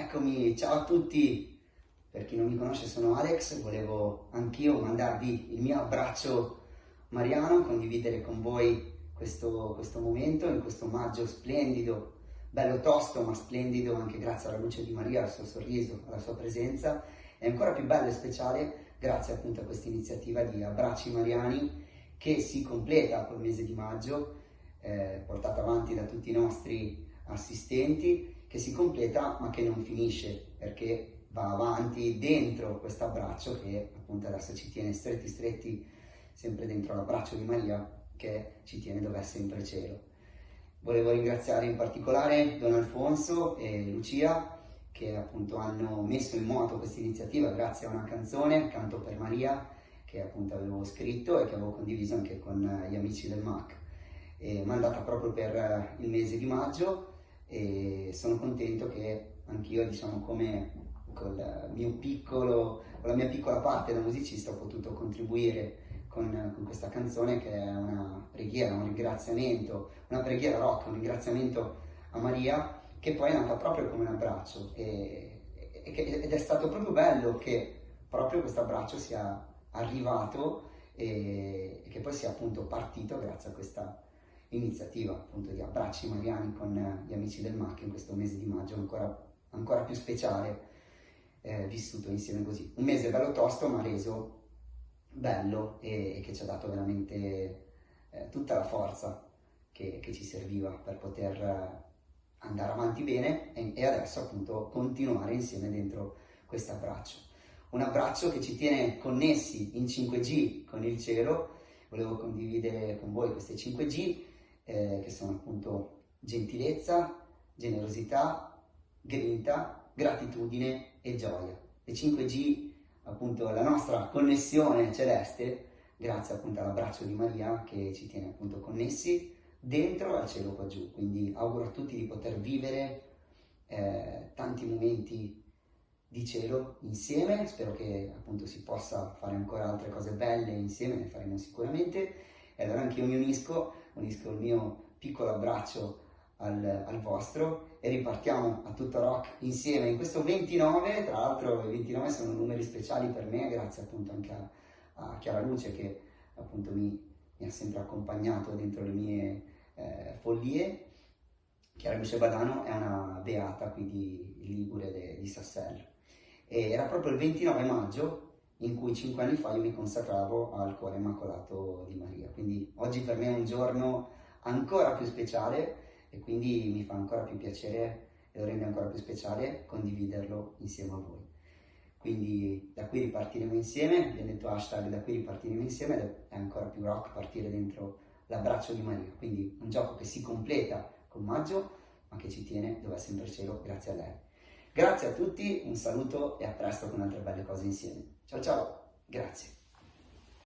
Eccomi, ciao a tutti! Per chi non mi conosce sono Alex, volevo anch'io mandarvi il mio abbraccio mariano, condividere con voi questo, questo momento in questo maggio splendido, bello tosto ma splendido anche grazie alla luce di Maria, al suo sorriso, alla sua presenza. E ancora più bello e speciale grazie appunto a questa iniziativa di abbracci mariani che si completa col mese di maggio, eh, portata avanti da tutti i nostri assistenti, che si completa ma che non finisce perché va avanti dentro questo abbraccio che appunto adesso ci tiene stretti stretti sempre dentro l'abbraccio di Maria che ci tiene dove è sempre cielo. Volevo ringraziare in particolare Don Alfonso e Lucia che appunto hanno messo in moto questa iniziativa grazie a una canzone, Canto per Maria, che appunto avevo scritto e che avevo condiviso anche con gli amici del MAC. Mandata proprio per il mese di maggio e sono contento che anch'io, diciamo, come con la mia piccola parte da musicista ho potuto contribuire con, con, questa canzone che è una preghiera, un ringraziamento, una preghiera rock, un ringraziamento a Maria che poi è nata proprio come un abbraccio. E, e, ed è stato proprio bello che proprio questo abbraccio sia arrivato e, e che poi sia appunto partito grazie a questa iniziativa appunto di abbracci mariani con gli amici del MAC in questo mese di maggio ancora, ancora più speciale eh, vissuto insieme così. Un mese bello tosto ma reso bello e, e che ci ha dato veramente eh, tutta la forza che, che, ci serviva per poter eh, andare avanti bene e, e adesso appunto continuare insieme dentro questo abbraccio. Un abbraccio che ci tiene connessi in 5G con il cielo, volevo condividere con voi queste 5G eh, che sono appunto gentilezza, generosità, grinta, gratitudine e gioia. Le 5G, appunto la nostra connessione celeste, grazie appunto all'abbraccio di Maria che ci tiene appunto connessi dentro al cielo qua giù. Quindi auguro a tutti di poter vivere eh, tanti momenti di cielo insieme, spero che appunto si possa fare ancora altre cose belle insieme, ne faremo sicuramente e allora anche io mi unisco, unisco il mio piccolo abbraccio al, al, vostro e ripartiamo a tutto rock insieme in questo 29, tra l'altro i 29 sono numeri speciali per me grazie appunto anche a, a Chiara Luce che appunto mi, mi, ha sempre accompagnato dentro le mie eh, follie. Chiara Luce Badano è una beata qui di Ligure de, di Sassello e era proprio il 29 maggio in cui cinque anni fa io mi consacravo al cuore immacolato di Maria. Quindi oggi per me è un giorno ancora più speciale e quindi mi fa ancora più piacere e lo rende ancora più speciale condividerlo insieme a voi. Quindi da qui ripartiremo insieme, vi ho detto hashtag da qui ripartiremo insieme ed è ancora più rock partire dentro l'abbraccio di Maria. Quindi un gioco che si completa con maggio ma che ci tiene dove è sempre il cielo grazie a lei. Grazie a tutti, un saluto e a presto con altre belle cose insieme. Ciao ciao, grazie.